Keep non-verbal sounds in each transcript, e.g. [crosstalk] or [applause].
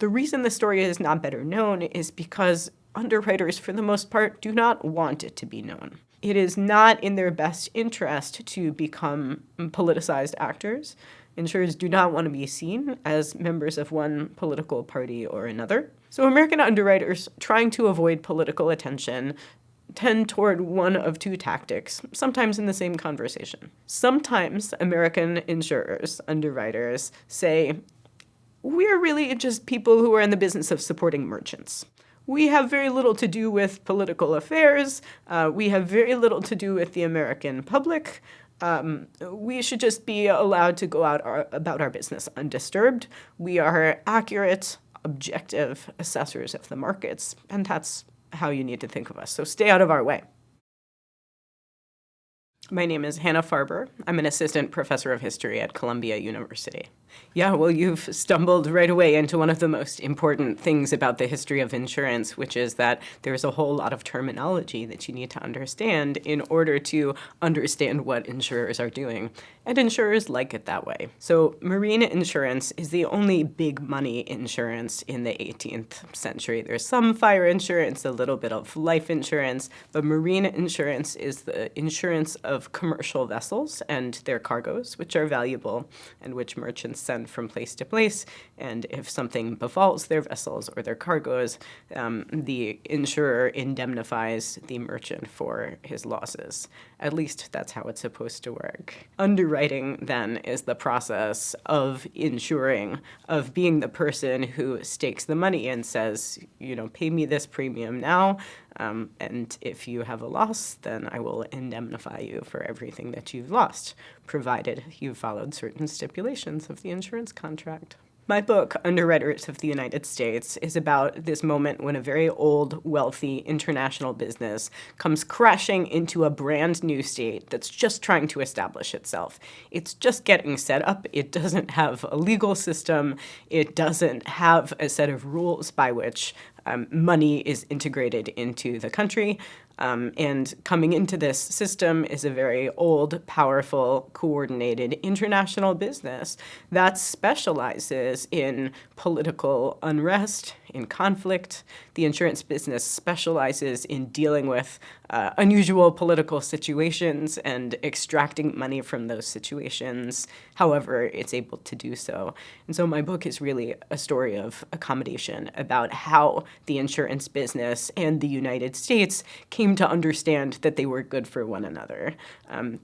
The reason the story is not better known is because underwriters, for the most part, do not want it to be known. It is not in their best interest to become politicized actors. Insurers do not want to be seen as members of one political party or another. So American underwriters, trying to avoid political attention, tend toward one of two tactics, sometimes in the same conversation. Sometimes American insurers, underwriters, say, we're really just people who are in the business of supporting merchants. We have very little to do with political affairs. Uh, we have very little to do with the American public. Um, we should just be allowed to go out our, about our business undisturbed. We are accurate, objective assessors of the markets, and that's how you need to think of us. So stay out of our way. My name is Hannah Farber. I'm an assistant professor of history at Columbia University. Yeah, well, you've stumbled right away into one of the most important things about the history of insurance, which is that there's a whole lot of terminology that you need to understand in order to understand what insurers are doing. And insurers like it that way. So marine insurance is the only big money insurance in the 18th century. There's some fire insurance, a little bit of life insurance, but marine insurance is the insurance of commercial vessels and their cargoes, which are valuable and which merchants send from place to place, and if something befalls their vessels or their cargoes, um, the insurer indemnifies the merchant for his losses. At least that's how it's supposed to work. Underwriting, then, is the process of insuring, of being the person who stakes the money and says, you know, pay me this premium now, um, and if you have a loss, then I will indemnify you for everything that you've lost, provided you've followed certain stipulations of the insurance contract. My book, Underwriters of the United States, is about this moment when a very old, wealthy international business comes crashing into a brand new state that's just trying to establish itself. It's just getting set up. It doesn't have a legal system. It doesn't have a set of rules by which um, money is integrated into the country. Um, and coming into this system is a very old, powerful, coordinated international business that specializes in political unrest, in conflict. The insurance business specializes in dealing with uh, unusual political situations and extracting money from those situations, however it's able to do so. And so my book is really a story of accommodation about how the insurance business and the United States came to understand that they were good for one another. Um,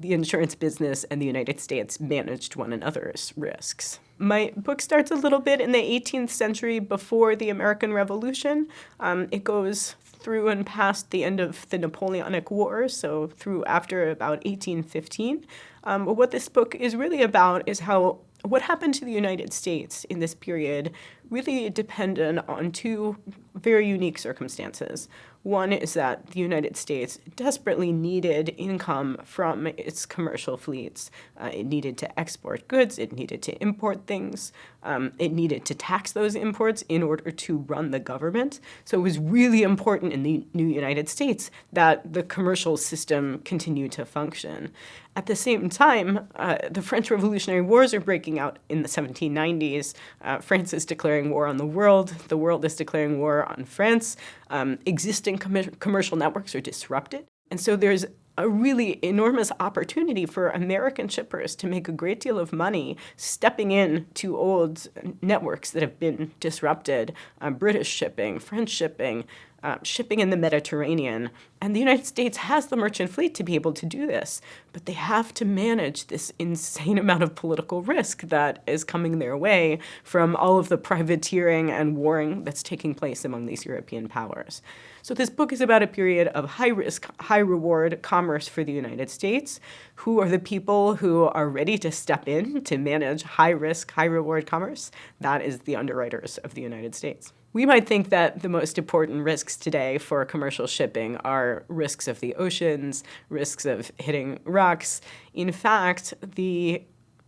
the insurance business and the United States managed one another's risks. My book starts a little bit in the 18th century before the American Revolution. Um, it goes through and past the end of the Napoleonic Wars, so through after about 1815. Um, but what this book is really about is how what happened to the United States in this period really depended on two very unique circumstances. One is that the United States desperately needed income from its commercial fleets. Uh, it needed to export goods, it needed to import things, um, it needed to tax those imports in order to run the government. So it was really important in the new United States that the commercial system continued to function. At the same time, uh, the French Revolutionary Wars are breaking out in the 1790s. Uh, France is declaring war on the world. The world is declaring war on France. Um, existing com commercial networks are disrupted. And so there's a really enormous opportunity for American shippers to make a great deal of money stepping in to old networks that have been disrupted, uh, British shipping, French shipping, uh, shipping in the Mediterranean. And the United States has the merchant fleet to be able to do this, but they have to manage this insane [laughs] amount of political risk that is coming their way from all of the privateering and warring that's taking place among these European powers. So this book is about a period of high risk, high reward commerce for the United States. Who are the people who are ready to step in to manage high risk, high reward commerce? That is the underwriters of the United States. We might think that the most important risks today for commercial shipping are risks of the oceans, risks of hitting rocks. In fact, the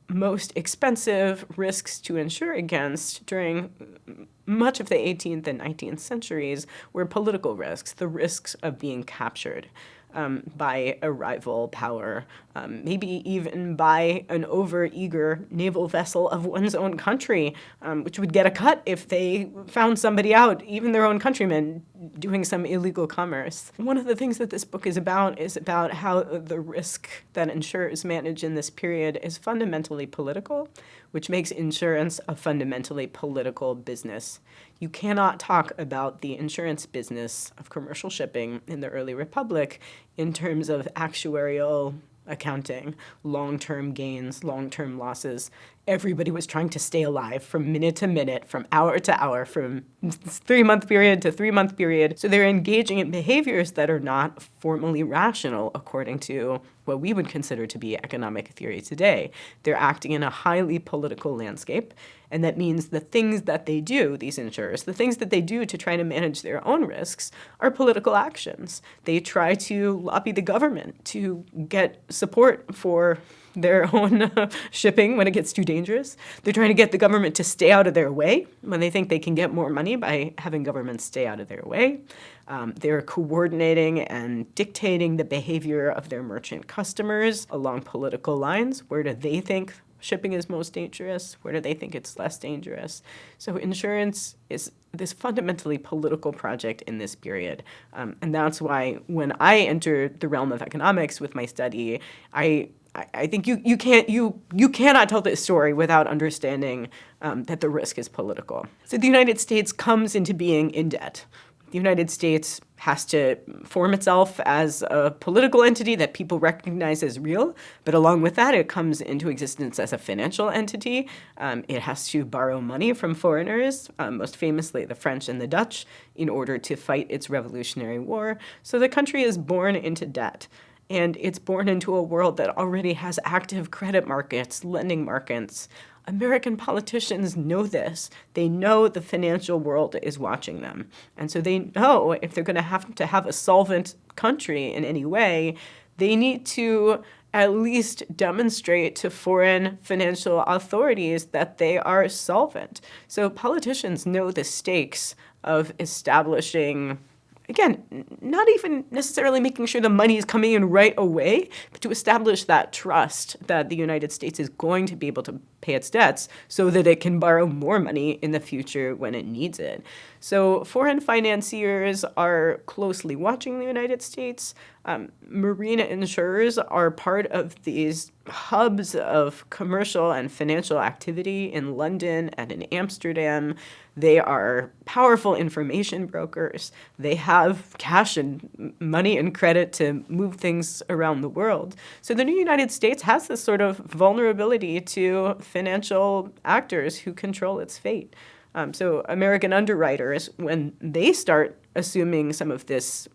most expensive risks to insure against during much of the 18th and 19th centuries were political risks, the risks of being captured. Um, by a rival power, um, maybe even by an over-eager naval vessel of one's own country, um, which would get a cut if they found somebody out, even their own countrymen, doing some illegal commerce. One of the things that this book is about is about how the risk that insurers manage in this period is fundamentally political, which makes insurance a fundamentally political business. You cannot talk about the insurance business of commercial shipping in the early republic in terms of actuarial accounting, long-term gains, long-term losses. Everybody was trying to stay alive from minute to minute, from hour to hour, from three-month period to three-month period. So they're engaging in behaviors that are not formally rational according to what we would consider to be economic theory today. They're acting in a highly political landscape, and that means the things that they do, these insurers, the things that they do to try to manage their own risks are political actions. They try to lobby the government to get support for their [laughs] own shipping when it gets too dangerous. They're trying to get the government to stay out of their way when they think they can get more money by having governments stay out of their way. Um, they're coordinating and dictating the behavior of their merchant customers along political lines. Where do they think shipping is most dangerous? Where do they think it's less dangerous? So insurance is this fundamentally political project in this period. Um, and that's why when I entered the realm of economics with my study, I I think you, you can't you you cannot tell this story without understanding um, that the risk is political. So the United States comes into being in debt. The United States has to form itself as a political entity that people recognize as real, but along with that, it comes into existence as a financial entity. Um, it has to borrow money from foreigners, um, most famously the French and the Dutch, in order to fight its Revolutionary War. So the country is born into debt and it's born into a world that already has active credit markets, lending markets, American politicians know this. They know the financial world is watching them. And so they know if they're going to have to have a solvent country in any way, they need to at least demonstrate to foreign financial authorities that they are solvent. So politicians know the stakes of establishing again, not even necessarily making sure the money is coming in right away, but to establish that trust that the United States is going to be able to pay its debts so that it can borrow more money in the future when it needs it. So foreign financiers are closely watching the United States. Um, marine insurers are part of these hubs of commercial and financial activity in London and in Amsterdam. They are powerful information brokers. They have cash and money and credit to move things around the world. So the new United States has this sort of vulnerability to financial actors who control its fate. Um, so American underwriters, when they start assuming some of this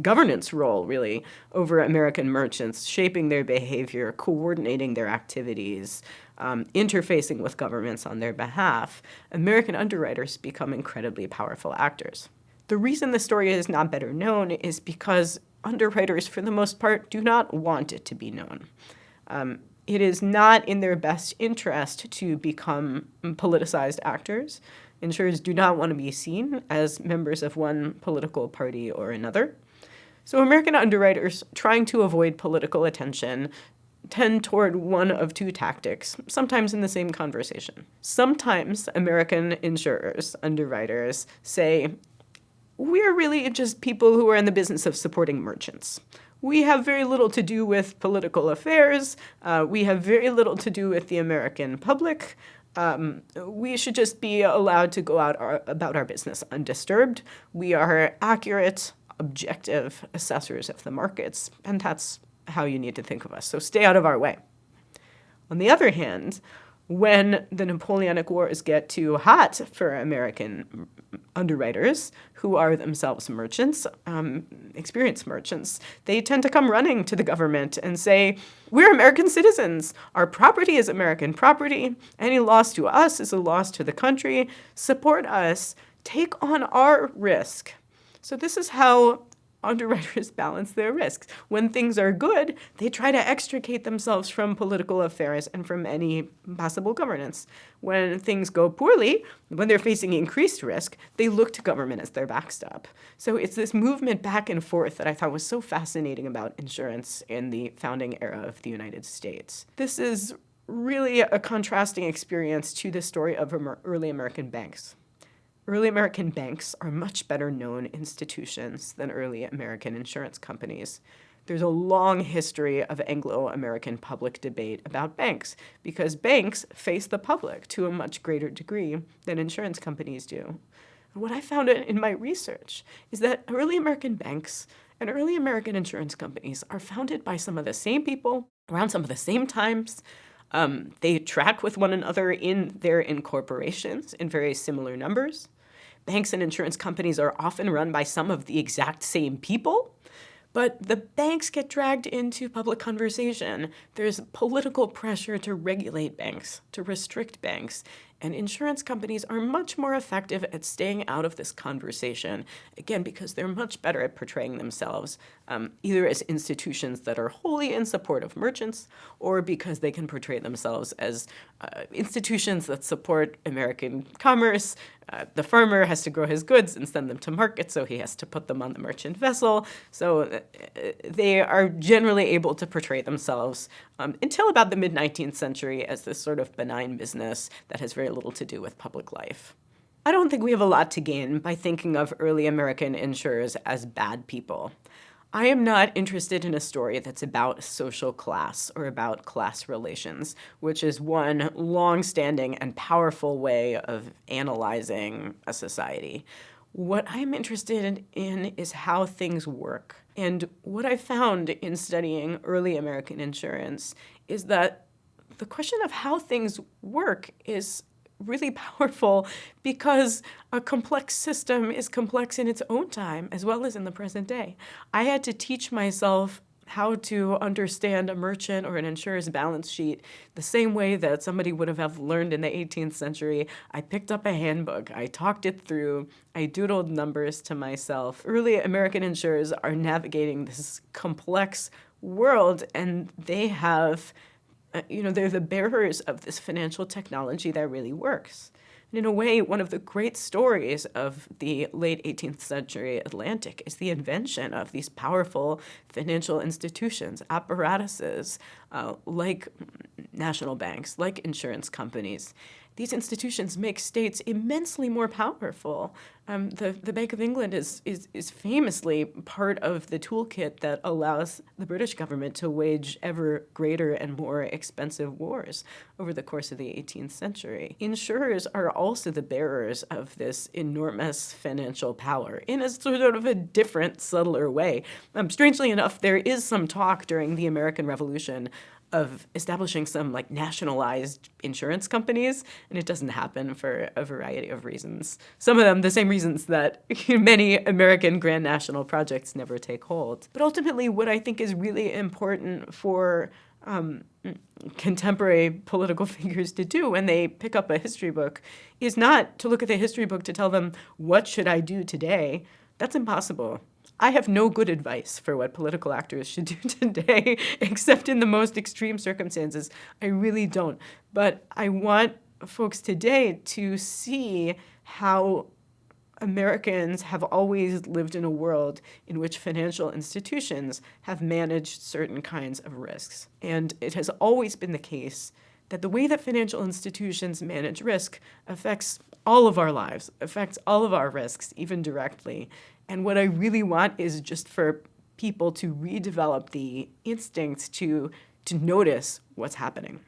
governance role, really, over American merchants, shaping their behavior, coordinating their activities, um, interfacing with governments on their behalf, American underwriters become incredibly powerful actors. The reason the story is not better known is because underwriters, for the most part, do not want it to be known. Um, it is not in their best interest to become politicized actors. Insurers do not want to be seen as members of one political party or another. So American underwriters trying to avoid political attention tend toward one of two tactics, sometimes in the same conversation. Sometimes American insurers, underwriters, say, we're really just people who are in the business of supporting merchants we have very little to do with political affairs. Uh, we have very little to do with the American public. Um, we should just be allowed to go out our, about our business undisturbed. We are accurate, objective assessors of the markets, and that's how you need to think of us. So stay out of our way. On the other hand, when the Napoleonic Wars get too hot for American underwriters, who are themselves merchants, um, experienced merchants, they tend to come running to the government and say, we're American citizens. Our property is American property. Any loss to us is a loss to the country. Support us. Take on our risk. So this is how underwriters [laughs] balance their risks. When things are good, they try to extricate themselves from political affairs and from any possible governance. When things go poorly, when they're facing increased risk, they look to government as their backstop. So it's this movement back and forth that I thought was so fascinating about insurance in the founding era of the United States. This is really a contrasting experience to the story of early American banks. Early American banks are much better known institutions than early American insurance companies. There's a long history of Anglo-American public debate about banks because banks face the public to a much greater degree than insurance companies do. And what I found in my research is that early American banks and early American insurance companies are founded by some of the same people around some of the same times. Um, they track with one another in their incorporations in very similar numbers. Banks and insurance companies are often run by some of the exact same people, but the banks get dragged into public conversation. There's political pressure to regulate banks, to restrict banks, and insurance companies are much more effective at staying out of this conversation, again, because they're much better at portraying themselves, um, either as institutions that are wholly in support of merchants, or because they can portray themselves as uh, institutions that support American commerce. Uh, the farmer has to grow his goods and send them to market, so he has to put them on the merchant vessel. So uh, they are generally able to portray themselves um, until about the mid-19th century as this sort of benign business that has very little to do with public life. I don't think we have a lot to gain by thinking of early American insurers as bad people. I am not interested in a story that's about social class or about class relations, which is one long-standing and powerful way of analyzing a society. What I'm interested in is how things work. And what I found in studying early American insurance is that the question of how things work is really [laughs] powerful because a complex system is complex in its own time as well as in the present day. I had to teach myself how to understand a merchant or an insurer's balance sheet the same way that somebody would have learned in the 18th century. I picked up a handbook, I talked it through, I doodled numbers to myself. Early American insurers are navigating this complex world and they have uh, you know, they're the bearers of this financial technology that really works. And in a way, one of the great stories of the late 18th century Atlantic is the invention of these powerful financial institutions, apparatuses uh, like national banks, like insurance companies, these institutions make states immensely more powerful. Um, the, the Bank of England is, is, is famously part of the toolkit that allows the British government to wage ever greater and more expensive wars over the course of the 18th century. Insurers are also the bearers of this enormous financial power in a sort of a different, subtler way. Um, strangely enough, there is some talk during the American Revolution of establishing some like nationalized insurance companies, and it doesn't happen for a variety of reasons. Some of them the same reasons that [laughs] many American grand national projects never take hold. But ultimately, what I think is really important for um, contemporary political [laughs] figures to do when they pick up a history book is not to look at the history book to tell them, what should I do today? That's impossible. I have no good advice for what political actors should do [laughs] today, except in the most extreme circumstances. I really don't. But I want folks today to see how Americans have always lived in a world in which financial institutions have managed certain kinds of risks. And it has always been the case that the way that financial institutions manage risk affects all of our lives, affects all of our risks, even directly. And what I really want is just for people to redevelop the instincts to, to notice what's happening.